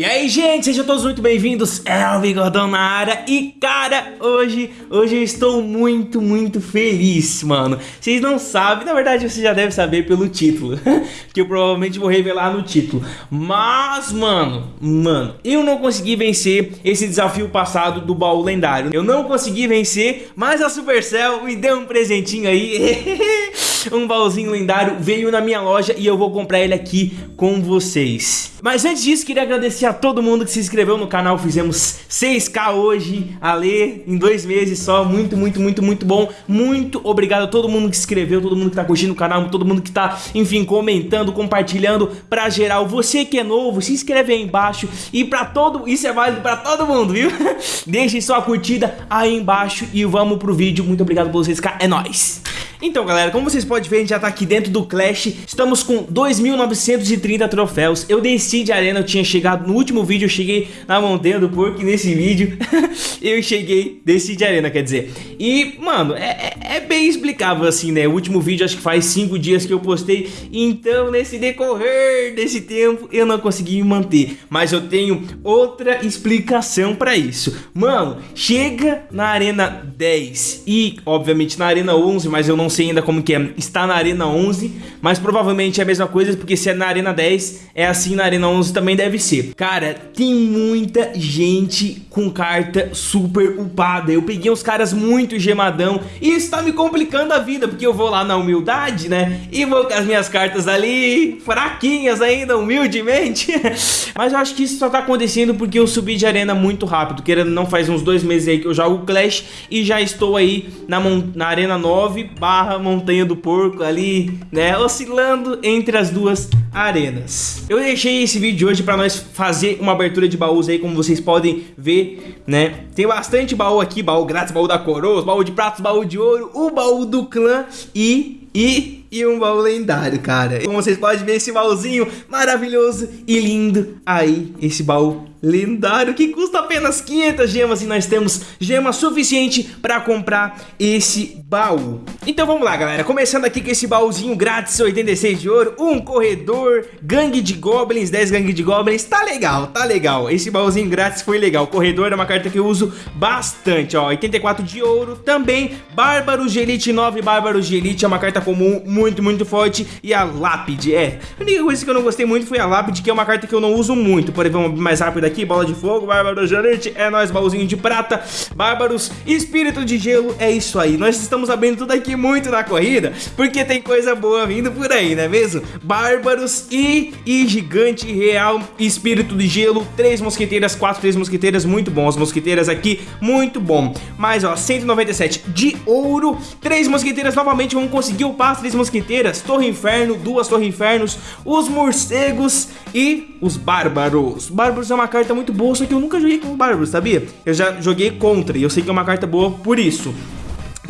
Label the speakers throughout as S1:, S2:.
S1: E aí, gente, sejam todos muito bem-vindos, é o Bigodão na área. E, cara, hoje, hoje eu estou muito, muito feliz, mano. Vocês não sabem, na verdade você já deve saber pelo título. Que eu provavelmente vou revelar no título. Mas, mano, mano, eu não consegui vencer esse desafio passado do baú lendário. Eu não consegui vencer, mas a Supercell me deu um presentinho aí Um baúzinho lendário veio na minha loja e eu vou comprar ele aqui com vocês. Mas antes disso, queria agradecer a todo mundo que se inscreveu no canal, fizemos 6k hoje, a ler em dois meses só, muito, muito, muito, muito bom, muito obrigado a todo mundo que se inscreveu, todo mundo que tá curtindo o canal, todo mundo que tá, enfim, comentando, compartilhando, pra geral, você que é novo, se inscreve aí embaixo. E pra todo, isso é válido pra todo mundo, viu? Deixe sua curtida aí embaixo e vamos pro vídeo, muito obrigado por vocês, é nóis! Então galera, como vocês podem ver, a gente já tá aqui dentro do Clash. Estamos com 2.930 troféus. Eu desci de arena, eu tinha chegado no último vídeo Eu cheguei na montanha do porco nesse vídeo Eu cheguei, desci de arena, quer dizer. E, mano, é, é, é bem explicável assim, né? O último vídeo acho que faz 5 dias que eu postei. Então, nesse decorrer desse tempo Eu não consegui manter. Mas eu tenho outra explicação pra isso. Mano, chega na arena 10 E, obviamente, na arena 11, mas eu não sei ainda como que é, está na Arena 11, mas provavelmente é a mesma coisa, porque se é na Arena 10, é assim na Arena 11 também deve ser. Cara, tem muita gente com carta super upada, eu peguei uns caras muito gemadão, e isso tá me complicando a vida, porque eu vou lá na humildade, né, e vou com as minhas cartas ali, fraquinhas ainda, humildemente, mas eu acho que isso só tá acontecendo porque eu subi de arena muito rápido, querendo não faz uns dois meses aí que eu jogo Clash, e já estou aí na, na Arena 9, barra Montanha do Porco ali, né, oscilando entre as duas arenas. Eu deixei esse vídeo de hoje para nós fazer uma abertura de baús aí, como vocês podem ver, né, tem bastante baú aqui, baú grátis, baú da coroa, baú de pratos, baú de ouro, o baú do clã e, e, e um baú lendário, cara. Como vocês podem ver esse baúzinho maravilhoso e lindo aí, esse baú lendário que custa apenas 500 gemas e nós temos gema suficiente para comprar esse baú. Então vamos lá, galera. Começando aqui com esse baúzinho grátis 86 de ouro, um corredor, gangue de goblins, 10 gangue de goblins. Tá legal, tá legal. Esse baúzinho grátis foi legal. Corredor é uma carta que eu uso bastante, ó. 84 de ouro. Também Bárbaros de Elite 9, Bárbaros de Elite é uma carta comum muito, muito forte. E a Lápide, é. A única coisa que eu não gostei muito foi a Lápide, que é uma carta que eu não uso muito. Porém, vamos mais rápido aqui, bola de fogo, bárbaros de elite, é nóis, baúzinho de prata, bárbaros, espírito de gelo, é isso aí. Nós estamos abrindo tudo aqui muito na corrida, porque tem coisa boa vindo por aí, não é mesmo? Bárbaros e, e gigante real, espírito de gelo, três mosqueteiras, quatro, três mosqueteiras, muito bom. As mosqueteiras aqui, muito bom. Mais, ó, 197 de ouro, três mosqueteiras novamente, vamos conseguir upar as três mosqueteiras, torre inferno, duas torre infernos, os morcegos e os bárbaros. Bárbaros é uma carta muito boa, só que eu nunca joguei com bárbaros, sabia? Eu já joguei contra e eu sei que é uma carta boa por isso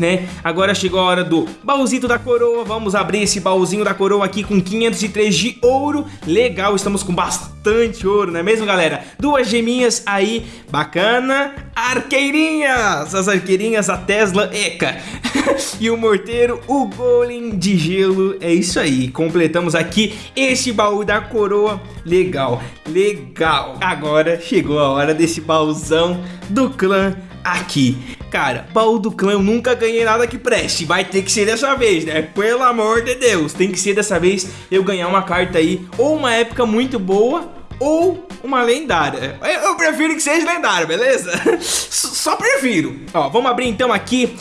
S1: né? Agora chegou a hora do baúzito da coroa. Vamos abrir esse baúzinho da coroa aqui com 503 de ouro. Legal, estamos com bastante ouro, não é mesmo, galera? Duas geminhas aí, bacana. Arqueirinhas! As arqueirinhas, a Tesla Eca. e o morteiro, o golem de gelo. É isso aí, completamos aqui esse baú da coroa. Legal, legal. Agora chegou a hora desse baúzão do clã aqui. Cara, baú do clã eu nunca ganhei nada que preste. Vai ter que ser dessa vez, né? Pelo amor de Deus. Tem que ser dessa vez eu ganhar uma carta aí. Ou uma época muito boa ou uma lendária. Eu prefiro que seja lendária, beleza? Só prefiro. Ó, vamos abrir então aqui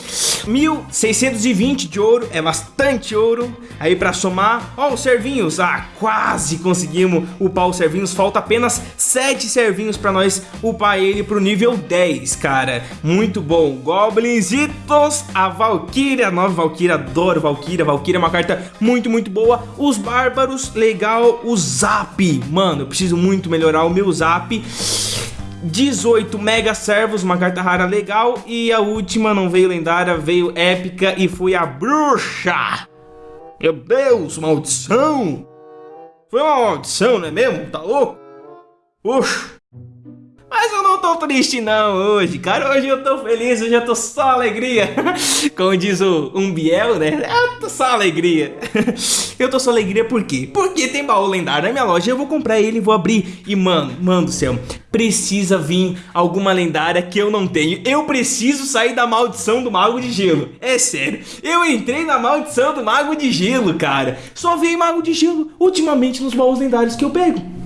S1: 1620 de ouro, é bastante ouro. Aí pra somar, ó, os servinhos. Ah, quase conseguimos upar os servinhos. Falta apenas 7 servinhos pra nós upar ele pro nível 10, cara. Muito bom. Goblinzitos, a Valkyria, nova Valkyria, adoro Valkyria. Valkyria é uma carta muito, muito boa. Os Bárbaros, legal. O Zap, mano, eu preciso muito melhorar o meu zap 18 Mega Servos, uma carta rara legal. E a última não veio lendária, veio épica e foi a Bruxa. Meu Deus, maldição. Foi uma maldição, não é mesmo? Tá louco? Puxa Mas eu não tô triste não hoje, cara. Hoje eu tô feliz, hoje eu tô só alegria. Como diz o Umbiel, né? Eu tô só alegria. Eu tô só alegria por quê? Porque tem baú lendário na minha loja. Eu vou comprar ele, vou abrir e, mano, mano do céu, precisa vir alguma lendária que eu não tenho. Eu preciso sair da maldição do Mago de Gelo. É sério. Eu entrei na maldição do Mago de Gelo, cara. Só veio Mago de Gelo ultimamente nos baús lendários que eu pego.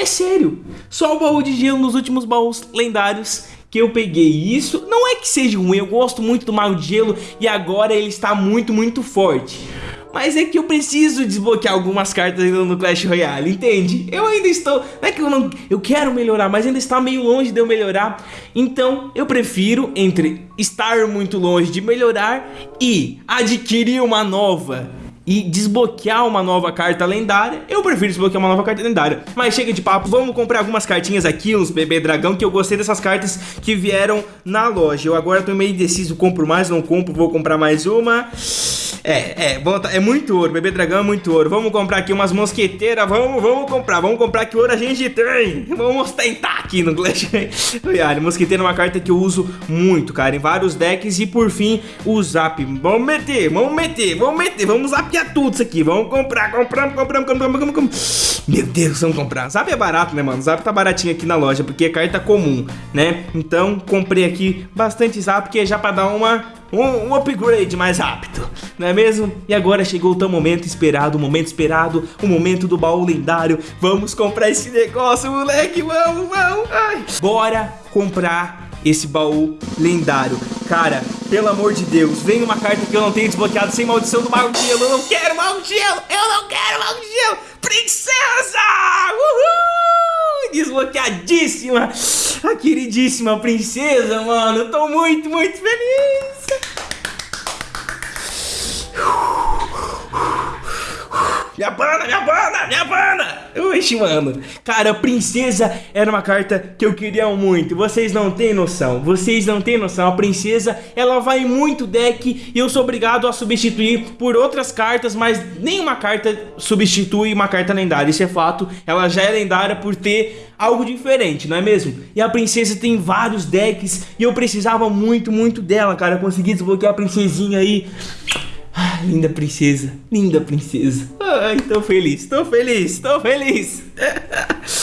S1: É sério. Só o baú de gelo nos últimos baús lendários que eu peguei isso. Não é que seja ruim, eu gosto muito do Mago de Gelo e agora ele está muito, muito forte. Mas é que eu preciso desbloquear algumas cartas ainda no Clash Royale, entende? Eu ainda estou... Não é que eu não... Eu quero melhorar, mas ainda está meio longe de eu melhorar. Então, eu prefiro entre estar muito longe de melhorar e adquirir uma nova e desbloquear uma nova carta lendária, eu prefiro desbloquear uma nova carta lendária. Mas chega de papo, vamos comprar algumas cartinhas aqui, uns bebê dragão, que eu gostei dessas cartas que vieram na loja. Eu agora tô meio indeciso, compro mais, não compro, vou comprar mais uma. É, é, é muito ouro, bebê dragão é muito ouro. Vamos comprar aqui umas mosqueteiras, vamos, vamos comprar, vamos comprar que ouro a gente tem. Vamos tentar aqui no Clash Royale. Mosqueteira é uma carta que eu uso muito, cara, em vários decks. E por fim, o Zap. Vamos meter, vamos meter, vamos meter, vamos zapear é tudo isso aqui. Vamos comprar, compramos, compramos, compramos, compramos, compramos. Meu Deus, vamos comprar. Zap é barato, né, mano? Zap tá baratinho aqui na loja, porque é carta comum, né? Então, comprei aqui bastante Zap, que é já pra dar uma um, um, upgrade mais rápido, não é mesmo? E agora chegou o tão momento esperado, o momento esperado, o momento do baú lendário. Vamos comprar esse negócio, moleque, vamos, vamos. Ai. Bora comprar esse baú lendário. Cara, pelo amor de Deus, vem uma carta que eu não tenho desbloqueado sem maldição do Mago de Gelo. Eu não quero Mago de Gelo! Eu não quero Mago de Gelo! Princesa! Uhul! Desbloqueadíssima! A queridíssima princesa, mano. Eu tô muito, muito feliz! Minha banda, minha banda, minha banda! Oxi, mano. Cara, Princesa era uma carta que eu queria muito. Vocês não têm noção. Vocês não têm noção. A Princesa, ela vai muito deck e eu sou obrigado a substituir por outras cartas, mas nenhuma carta substitui uma carta lendária. Isso é fato. Ela já é lendária por ter algo diferente, não é mesmo? E a Princesa tem vários decks e eu precisava muito, muito dela, cara. Consegui desbloquear a Princesinha aí. Ah, linda princesa, linda princesa. Ai, tô feliz, tô feliz, tô feliz.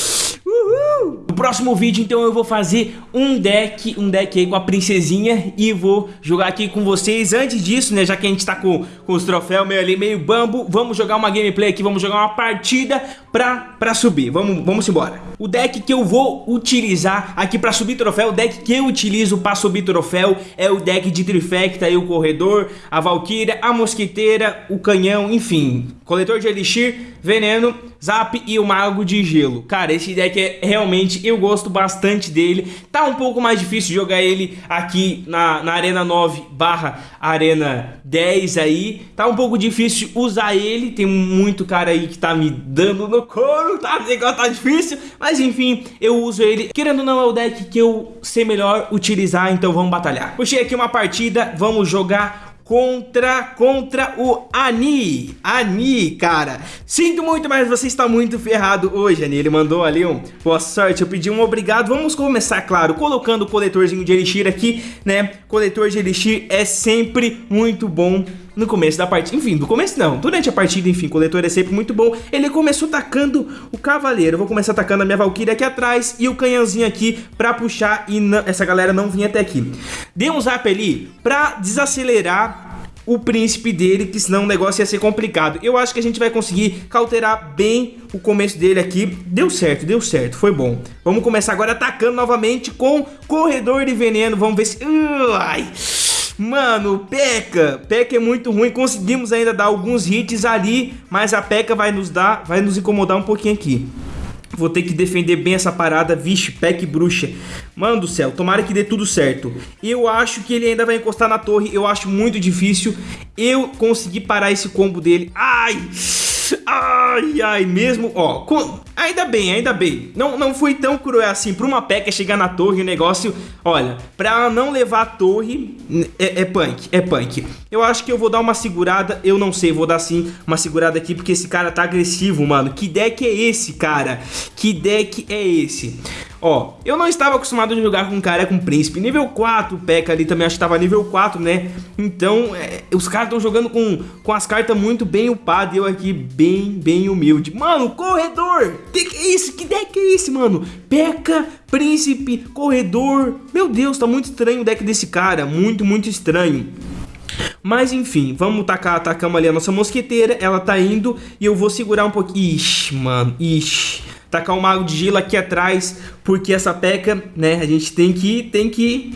S1: Próximo vídeo, então, eu vou fazer um deck, um deck aí com a princesinha e vou jogar aqui com vocês. Antes disso, né, já que a gente tá com, com os troféus meio ali, meio bambo, vamos jogar uma gameplay aqui, vamos jogar uma partida pra, pra subir. Vamos, vamos embora. O deck que eu vou utilizar aqui pra subir troféu, o deck que eu utilizo pra subir troféu é o deck de Trifecta, aí o Corredor, a Valkyria, a Mosquiteira, o Canhão, enfim, coletor de Elixir, Veneno, Zap e o Mago de Gelo. Cara, esse deck é realmente, eu gosto bastante dele. Tá um pouco mais difícil jogar ele aqui na, na Arena 9 barra Arena 10 aí. Tá um pouco difícil usar ele, tem muito cara aí que tá me dando no couro, tá? O negócio tá difícil, mas enfim, eu uso ele. Querendo ou não, é o deck que eu sei melhor utilizar, então vamos batalhar. Puxei aqui uma partida, vamos jogar contra, contra o Ani. Ani, cara. Sinto muito, mas você está muito ferrado hoje, Ani. Ele mandou ali um boa sorte. Eu pedi um obrigado. Vamos começar, claro, colocando o coletorzinho de Elixir aqui, né? Coletor de Elixir é sempre muito bom no começo da partida, enfim, do começo não, durante a partida, enfim, o coletor é sempre muito bom. Ele começou atacando o cavaleiro, eu vou começar atacando a minha valquíria aqui atrás e o canhãozinho aqui pra puxar e essa galera não vinha até aqui. Dei um zap ali pra desacelerar o príncipe dele, que senão o negócio ia ser complicado. Eu acho que a gente vai conseguir cauterar bem o começo dele aqui. Deu certo, deu certo, foi bom. Vamos começar agora atacando novamente com corredor de veneno. Vamos ver se... Ai... Mano, P.E.K.K.A. P.E.K.K.A. é muito ruim. Conseguimos ainda dar alguns hits ali, mas a P.E.K.K.A. vai nos dar, vai nos incomodar um pouquinho aqui. Vou ter que defender bem essa parada. Vixe, Peck bruxa. Mano do céu, tomara que dê tudo certo. Eu acho que ele ainda vai encostar na torre. Eu acho muito difícil eu conseguir parar esse combo dele. Ai! Ai, ai, mesmo, ó, ainda bem, ainda bem. Não, não foi tão cruel assim pra uma peca chegar na torre, o negócio, olha, pra não levar a torre, é, é punk, é punk. Eu acho que eu vou dar uma segurada, eu não sei, vou dar sim uma segurada aqui, porque esse cara tá agressivo, mano. Que deck é esse, cara? Que deck é esse? Ó, eu não estava acostumado a jogar com cara com príncipe. Nível 4, o P.E.K.K.A ali também acho que tava nível 4, né? Então, é, os caras estão jogando com, com as cartas muito bem upadas e eu aqui bem, bem humilde. Mano, corredor! Que que é isso? Que deck é esse, mano? P.E.K.K.A, príncipe, corredor. Meu Deus, tá muito estranho o deck desse cara. Muito, muito estranho. Mas enfim, vamos tacar, atacamos ali a nossa mosqueteira, ela tá indo e eu vou segurar um pouquinho. Ixi, mano, ixi. Tacar o mago de gelo aqui atrás, porque essa peca, né, a gente tem que, tem que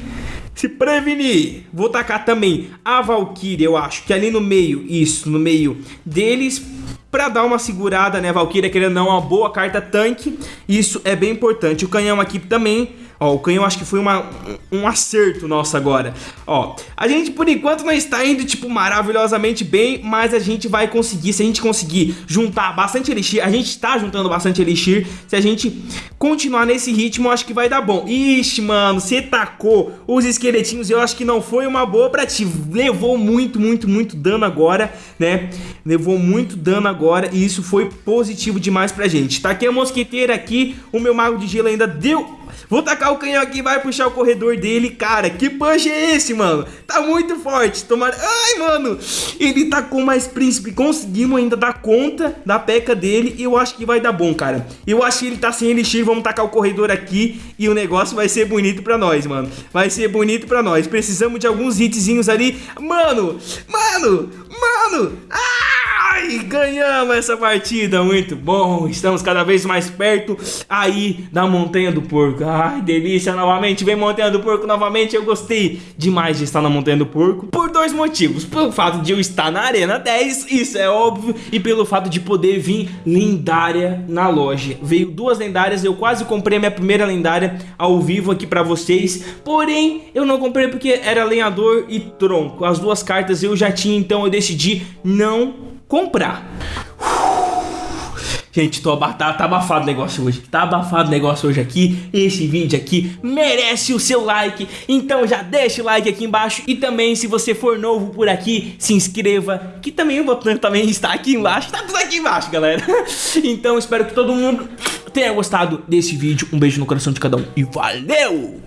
S1: se prevenir. Vou tacar também a Valkyrie, eu acho que ali no meio, isso, no meio deles, para dar uma segurada, né, Valkyria querendo não, uma boa carta tanque, isso é bem importante. O canhão aqui também Ó, o canhão acho que foi uma, um acerto nosso agora. Ó, a gente por enquanto não está indo, tipo, maravilhosamente bem, mas a gente vai conseguir, se a gente conseguir juntar bastante elixir, a gente está juntando bastante elixir, se a gente continuar nesse ritmo, acho que vai dar bom. Ixi, mano, você tacou os esqueletinhos, eu acho que não foi uma boa pra ti. Levou muito, muito, muito dano agora, né? Levou muito dano agora e isso foi positivo demais pra gente. Taquei a mosqueteira aqui, o meu mago de gelo ainda deu Vou tacar o canhão aqui, vai puxar o corredor dele. Cara, que punch é esse, mano? Tá muito forte. Tomara... Ai, mano. Ele tá com mais príncipe. Conseguimos ainda dar conta da peca dele. E eu acho que vai dar bom, cara. Eu acho que ele tá sem elixir. Vamos tacar o corredor aqui. E o negócio vai ser bonito pra nós, mano. Vai ser bonito pra nós. Precisamos de alguns hitzinhos ali. Mano, mano, mano. Ah! Ai, ganhamos essa partida, muito bom. Estamos cada vez mais perto aí da Montanha do Porco. Ai, delícia, novamente. Vem Montanha do Porco novamente. Eu gostei demais de estar na Montanha do Porco por dois motivos. Pelo fato de eu estar na Arena 10, isso é óbvio. E pelo fato de poder vir lendária na loja. Veio duas lendárias, eu quase comprei a minha primeira lendária ao vivo aqui pra vocês. Porém, eu não comprei porque era lenhador e tronco. As duas cartas eu já tinha, então eu decidi não comprar. Gente, tô abafado, tá abafado o negócio hoje, tá abafado o negócio hoje aqui, esse vídeo aqui merece o seu like, então já deixa o like aqui embaixo. E também se você for novo por aqui, se inscreva, que também o botão também está aqui embaixo, tá tudo aqui embaixo galera, então espero que todo mundo tenha gostado desse vídeo, um beijo no coração de cada um e valeu!